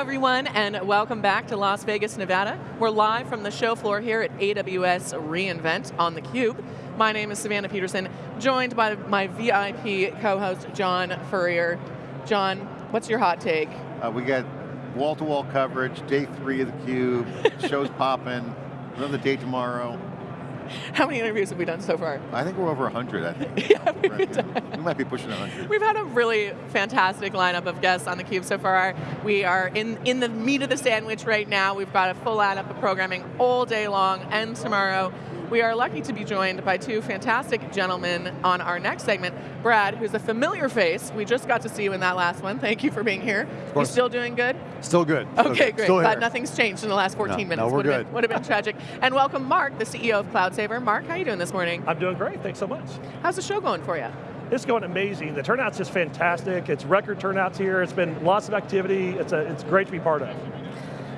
everyone, and welcome back to Las Vegas, Nevada. We're live from the show floor here at AWS reInvent on theCUBE. My name is Savannah Peterson, joined by my VIP co-host, John Furrier. John, what's your hot take? Uh, we got wall-to-wall -wall coverage, day three of theCUBE, show's popping, another day tomorrow. How many interviews have we done so far? I think we're over 100, I think. yeah, we might be pushing 100. We've had a really fantastic lineup of guests on theCUBE so far. We are in, in the meat of the sandwich right now. We've got a full lineup of programming all day long and tomorrow. We are lucky to be joined by two fantastic gentlemen on our next segment. Brad, who's a familiar face. We just got to see you in that last one. Thank you for being here. You still doing good? Still good. Still okay, good. great. Still But nothing's changed in the last 14 no, minutes. No, we're would good. Have been, would have been tragic. And welcome Mark, the CEO of CloudSaver. Mark, how are you doing this morning? I'm doing great, thanks so much. How's the show going for you? It's going amazing. The turnout's just fantastic. It's record turnouts here. It's been lots of activity. It's, a, it's great to be part of.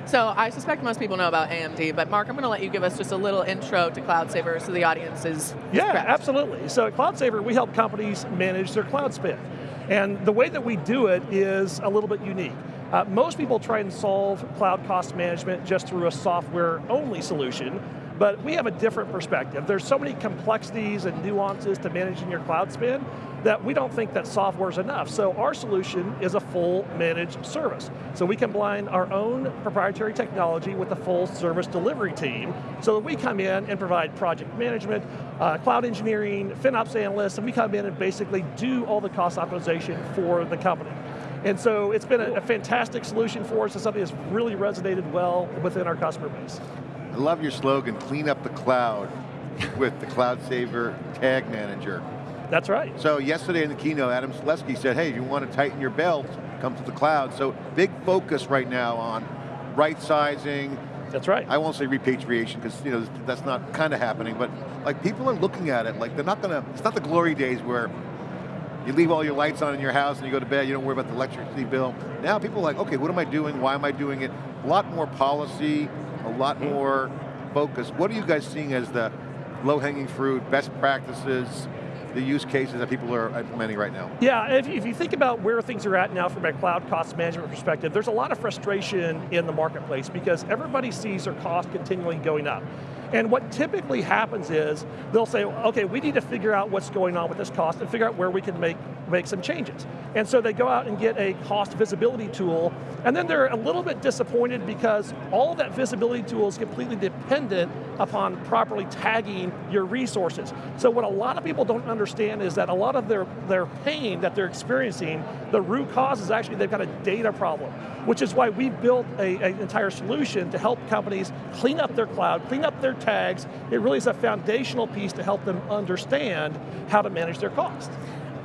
So I suspect most people know about AMD, but Mark, I'm going to let you give us just a little intro to CloudSaver so the audience is Yeah, prepped. absolutely. So at CloudSaver, we help companies manage their cloud spend. And the way that we do it is a little bit unique. Uh, most people try and solve cloud cost management just through a software-only solution, but we have a different perspective. There's so many complexities and nuances to managing your cloud spend that we don't think that software is enough. So our solution is a full managed service. So we combine our own proprietary technology with a full service delivery team so that we come in and provide project management, uh, cloud engineering, FinOps analysts, and we come in and basically do all the cost optimization for the company. And so it's been a, a fantastic solution for us. and something that's really resonated well within our customer base. I love your slogan, clean up the cloud with the CloudSaver Tag Manager. That's right. So yesterday in the keynote, Adam Selipsky said, hey, if you want to tighten your belt, come to the cloud. So big focus right now on right sizing. That's right. I won't say repatriation because you know that's not kind of happening, but like people are looking at it like they're not going to, it's not the glory days where you leave all your lights on in your house and you go to bed, you don't worry about the electricity bill. Now people are like, okay, what am I doing? Why am I doing it? A lot more policy, a lot more focus. What are you guys seeing as the low-hanging fruit, best practices, the use cases that people are implementing right now? Yeah, if, if you think about where things are at now from a cloud cost management perspective, there's a lot of frustration in the marketplace because everybody sees their cost continually going up. And what typically happens is, they'll say, okay, we need to figure out what's going on with this cost and figure out where we can make, make some changes. And so they go out and get a cost visibility tool, and then they're a little bit disappointed because all that visibility tool is completely dependent upon properly tagging your resources. So what a lot of people don't understand is that a lot of their, their pain that they're experiencing, the root cause is actually they've got a data problem, which is why we built an entire solution to help companies clean up their cloud, clean up their tags, it really is a foundational piece to help them understand how to manage their cost.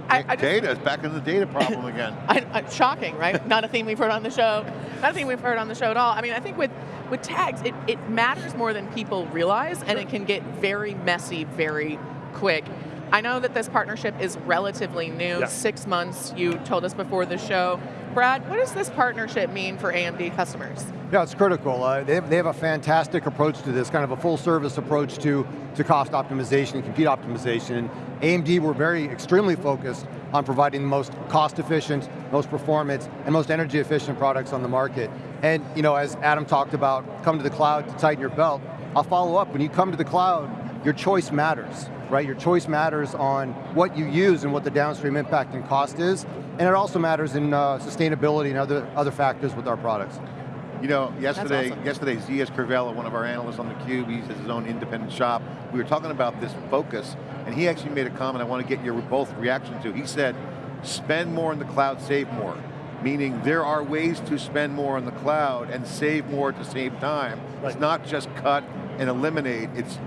I, I data is back in the data problem again. I, I, shocking, right? not a theme we've heard on the show. Not a theme we've heard on the show at all. I mean, I think with, with tags, it, it matters more than people realize, and it can get very messy very quick. I know that this partnership is relatively new, yeah. six months, you told us before the show. Brad, what does this partnership mean for AMD customers? Yeah, it's critical. Uh, they, have, they have a fantastic approach to this, kind of a full service approach to, to cost optimization and compute optimization. And AMD, we're very extremely focused on providing the most cost efficient, most performance, and most energy efficient products on the market. And you know, as Adam talked about, come to the cloud to tighten your belt, I'll follow up, when you come to the cloud, your choice matters, right? Your choice matters on what you use and what the downstream impact and cost is, and it also matters in uh, sustainability and other, other factors with our products. You know, yesterday, awesome. yesterday Zeus Kerravala, one of our analysts on theCUBE, he has his own independent shop. We were talking about this focus, and he actually made a comment I want to get your both reaction to. He said, spend more in the cloud, save more. Meaning there are ways to spend more on the cloud and save more at the same time. Right. It's not just cut and eliminate, it's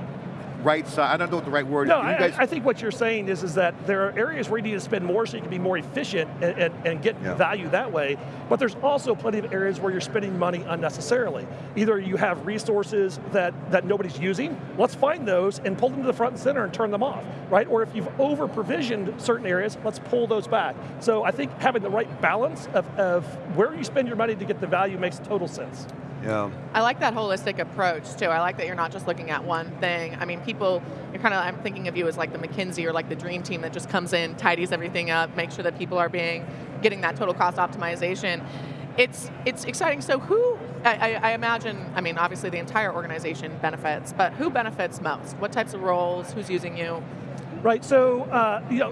right side, I don't know what the right word no, is. No, I, I, think what you're saying is, is that there are areas where you need to spend more so you can be more efficient and, and, and get yeah. value that way, but there's also plenty of areas where you're spending money unnecessarily. Either you have resources that, that nobody's using, let's find those and pull them to the front and center and turn them off, right? Or if you've over provisioned certain areas, let's pull those back. So I think having the right balance of, of where you spend your money to get the value makes total sense. Yeah. I like that holistic approach too. I like that you're not just looking at one thing. I mean, people, you're kind of, I'm thinking of you as like the McKinsey or like the dream team that just comes in, tidies everything up, makes sure that people are being, getting that total cost optimization. it's it's exciting. So who I, I, I imagine? I mean, obviously the entire organization benefits, but who benefits most? What types of roles? Who's using you? Right. So uh, you know,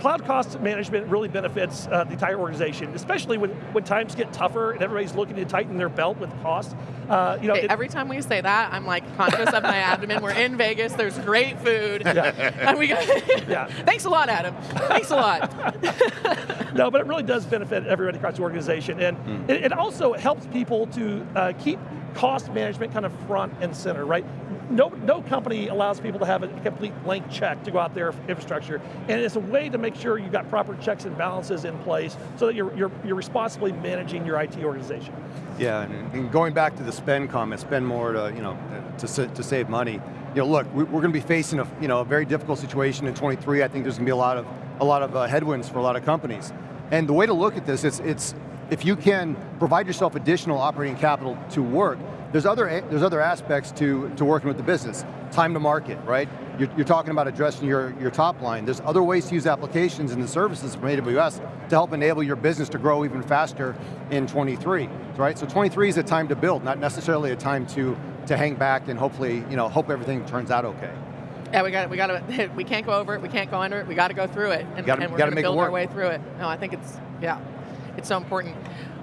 cloud cost management really benefits uh, the entire organization, especially when, when times get tougher and everybody's looking to tighten their belt with cost. Uh, you know, every time we say that, I'm like conscious of my abdomen. We're in Vegas. There's great food, yeah. and we got. yeah. Thanks a lot, Adam. Thanks a lot. no, but it really does benefit everybody across the organization, and mm. it, it, also helps people to uh, keep cost management kind of front and center, right? No, no company allows people to have a complete blank check to go out there infrastructure. And it's a way to make sure you've got proper checks and balances in place so that you're, you're, you're responsibly managing your IT organization. Yeah, and going back to the spend comment, spend more to, you know, to, to save money. You know, look, we're going to be facing a, you know, a very difficult situation in 23. I think there's going to be a lot of, a lot of uh, headwinds for a lot of companies. And the way to look at this, it's, it's if you can provide yourself additional operating capital to work, there's other, there's other aspects to, to working with the business. Time to market, right? You're, you're, talking about addressing your, your top line. There's other ways to use applications and the services from AWS to help enable your business to grow even faster in 23, right? So 23 is a time to build, not necessarily a time to, to hang back and hopefully, you know, hope everything turns out okay. Yeah, we got we got to we can't go over it, we can't go under it, we got to go through it, and, gotta, and we're going to build our way through it. No, I think it's yeah, it's so important.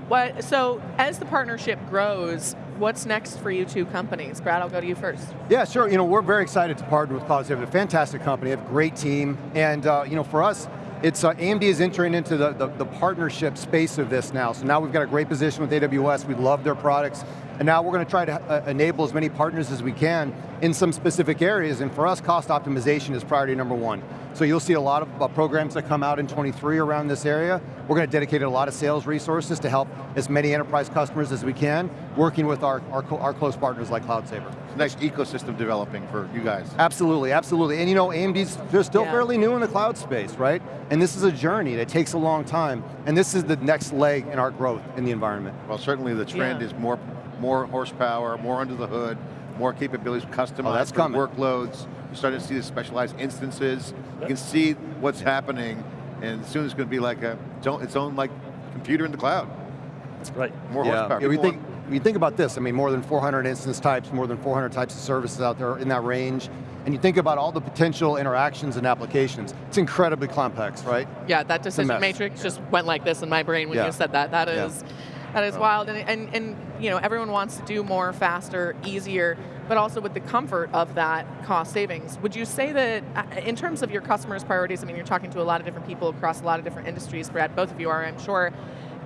What so as the partnership grows, what's next for you two companies? Brad, I'll go to you first. Yeah, sure. You know, we're very excited to partner with CloudSaver. A fantastic company, they have a great team, and uh, you know, for us, it's uh, AMD is entering into the, the, the, partnership space of this now. So now we've got a great position with AWS. We love their products. And now we're going to try to uh, enable as many partners as we can in some specific areas. And for us, cost optimization is priority number one. So you'll see a lot of uh, programs that come out in 23 around this area. We're going to dedicate a lot of sales resources to help as many enterprise customers as we can, working with our, our, our close partners like CloudSaver. Nice ecosystem developing for you guys. Absolutely, absolutely. And you know, AMD's they're still yeah. fairly new in the cloud space, right? And this is a journey that takes a long time. And this is the next leg in our growth in the environment. Well, certainly the trend yeah. is more, more horsepower, more under the hood, more capabilities, customized oh, that's coming. workloads. You're starting to see the specialized instances. You can see what's happening, and soon it's going to be like a its own like computer in the cloud. That's right. More yeah. horsepower. Yeah, we think, you think about this, I mean, more than 400 instance types, more than 400 types of services out there in that range, and you think about all the potential interactions and applications, it's incredibly complex, right? Yeah, that decision matrix just went like this in my brain when yeah. you said that. That is, yeah. That is wild, and, and, and you know, everyone wants to do more, faster, easier, but also with the comfort of that cost savings. Would you say that, uh, in terms of your customers' priorities, I mean, you're talking to a lot of different people across a lot of different industries, Brad, both of you are, I'm sure,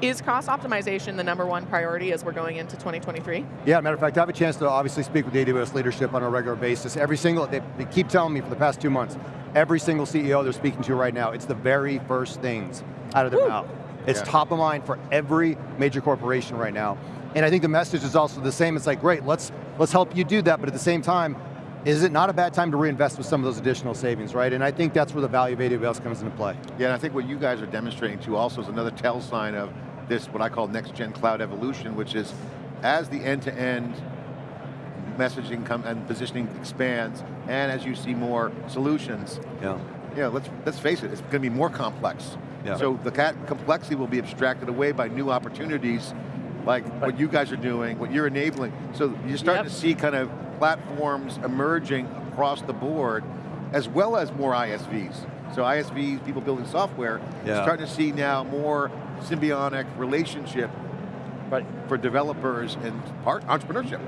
is cost optimization the number one priority as we're going into 2023? Yeah, matter of fact, I have a chance to obviously speak with AWS leadership on a regular basis. Every single, they, they keep telling me for the past two months, every single CEO they're speaking to right now, it's the very first things out of their Woo. mouth. It's yeah. top of mind for every major corporation right now. And I think the message is also the same. It's like, great, let's, let's help you do that, but at the same time, is it not a bad time to reinvest with some of those additional savings, right? And I think that's where the value of AWS comes into play. Yeah, and I think what you guys are demonstrating too also is another tell sign of this, what I call next gen cloud evolution, which is as the end-to-end -end messaging come and positioning expands, and as you see more solutions, yeah. Yeah, let's, let's face it, it's going to be more complex. Yeah. So the complexity will be abstracted away by new opportunities like right. what you guys are doing, what you're enabling. So you're starting yep. to see kind of platforms emerging across the board, as well as more ISVs. So ISVs, people building software, yeah. starting to see now more symbiotic relationship right. for developers and part entrepreneurship.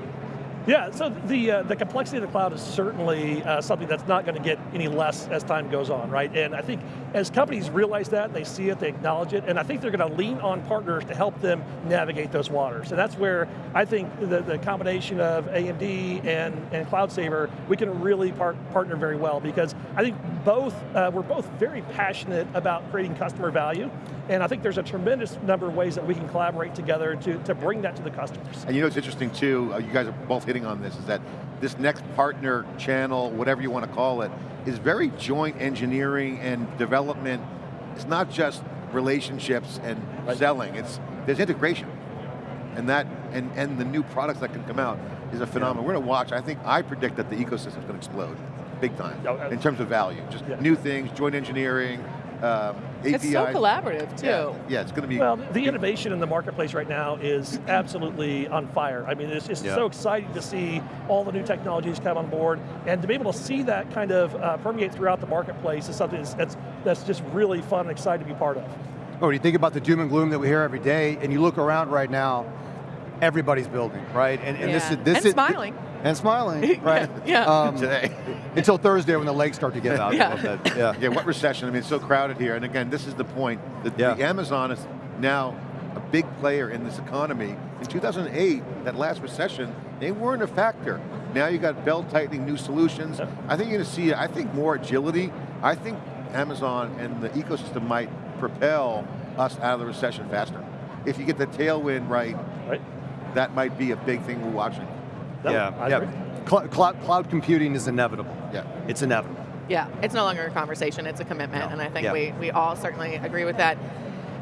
Yeah, so the, uh, the complexity of the cloud is certainly uh, something that's not going to get any less as time goes on, right? And I think as companies realize that, they see it, they acknowledge it, and I think they're going to lean on partners to help them navigate those waters. And that's where I think the, the combination of AMD and, and CloudSaver, we can really par partner very well because I think both, uh, we're both very passionate about creating customer value, and I think there's a tremendous number of ways that we can collaborate together to, to bring that to the customers. And you know it's interesting too, uh, you guys are both hitting on this, is that this next partner channel, whatever you want to call it, is very joint engineering and development. It's not just relationships and right. selling, it's there's integration. And that, and, and the new products that can come out is a phenomenon. Yeah. We're going to watch, I think, I predict that the ecosystem is going to explode, big time, uh, in terms of value. Just yeah. new things, joint engineering, um, APIs. It's so collaborative too. Yeah, yeah, it's going to be. Well, the innovation in the marketplace right now is absolutely on fire. I mean, it's just Yeah. so exciting to see all the new technologies come on board, and to be able to see that kind of uh, permeate throughout the marketplace is something that's, that's, that's just really fun and exciting to be part of. Oh, when you think about the doom and gloom that we hear every day, and you look around right now, everybody's building, right? And, and this is this And is smiling. and smiling, right? Yeah. Um, today. until Thursday when the legs start to get out. Yeah. a little bit. yeah. Yeah, what recession? I mean, it's so crowded here. And again, this is the point. that Yeah. the Amazon is now a big player in this economy. In 2008, that last recession, they weren't a factor. Now you got belt tightening, new solutions. Yep. I think you're going to see, I think more agility. I think Amazon and the ecosystem might propel us out of the recession faster. If you get the tailwind right, Right? That might be a big thing we're watching. No, yeah, I yeah. agree. Cl- cloud, cloud computing is inevitable. Yeah. It's inevitable. Yeah, it's no longer a conversation, it's a commitment, No. and I think Yeah. we, we all certainly agree with that.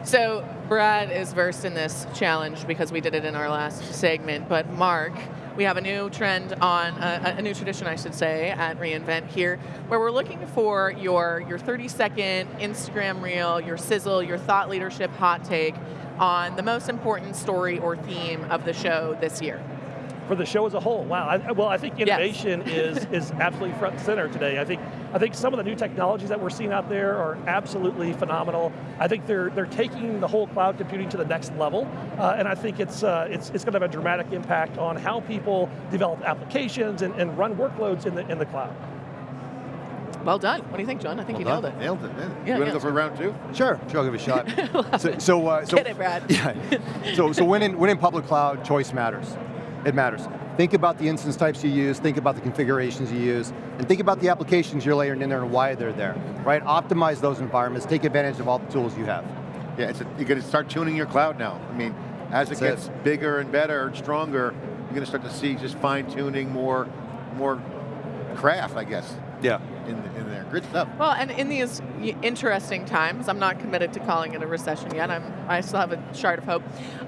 So Brad is versed in this challenge because we did it in our last segment, but Mark, we have a new trend on, uh, a new tradition I should say, at reInvent here, where we're looking for your, your 30 second Instagram reel, your sizzle, your thought leadership hot take on the most important story or theme of the show this year. for the show as a whole. Wow. I, well, I think Yes. innovation is is absolutely front and center today. I think I think some of the new technologies that we're seeing out there are absolutely phenomenal. I think they're they're taking the whole cloud computing to the next level, uh, and I think it's uh, it's it's going to have a dramatic impact on how people develop applications and, and run workloads in the in the cloud. Well done. What do you think, John? I think you Well nailed it. Nailed it. Yeah. Yeah, you want to yeah. go for round two? Sure, sure, I'll give it a shot. so, so, uh, so, Get it, Brad. Yeah. So, so when in, when in public cloud, choice matters. It matters. Think about the instance types you use, think about the configurations you use, and think about the applications you're layering in there and why they're there, right? Optimize those environments, take advantage of all the tools you have. Yeah, it's a, you're going to start tuning your cloud now. I mean, as it That's gets bigger and better and stronger, you're going to start to see just fine tuning more, more craft, I guess, Yeah. In, in there. Stuff. Well, and in these interesting times, I'm not committed to calling it a recession yet. I'm, I still have a shard of hope.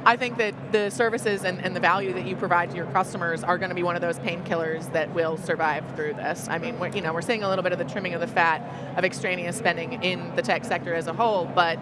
I think that the services and, and the value that you provide to your customers are going to be one of those painkillers that will survive through this. I mean, we're, you know, we're seeing a little bit of the trimming of the fat of extraneous spending in the tech sector as a whole, but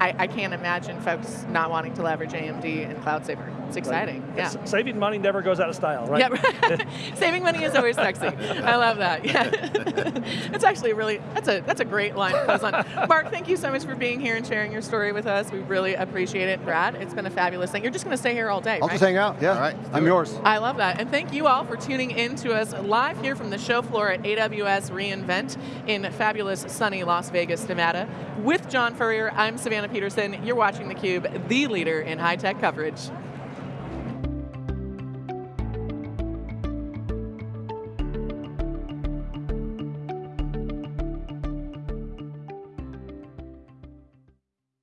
I, I can't imagine folks not wanting to leverage AMD and CloudSaver. It's exciting. Yeah. Saving money never goes out of style, right? Yeah, saving money is always sexy. I love that. Yeah, it's actually really that's a that's a great line to close on. Mark, thank you so much for being here and sharing your story with us. We really appreciate it. Brad, it's been a fabulous thing. You're just going to stay here all day, I'll right? just hang out, yeah. All right, I'm it. yours. I love that. And thank you all for tuning in to us live here from the show floor at AWS reInvent in fabulous sunny Las Vegas, Nevada. With John Furrier, I'm Savannah Peterson. You're watching theCUBE, the leader in high-tech coverage.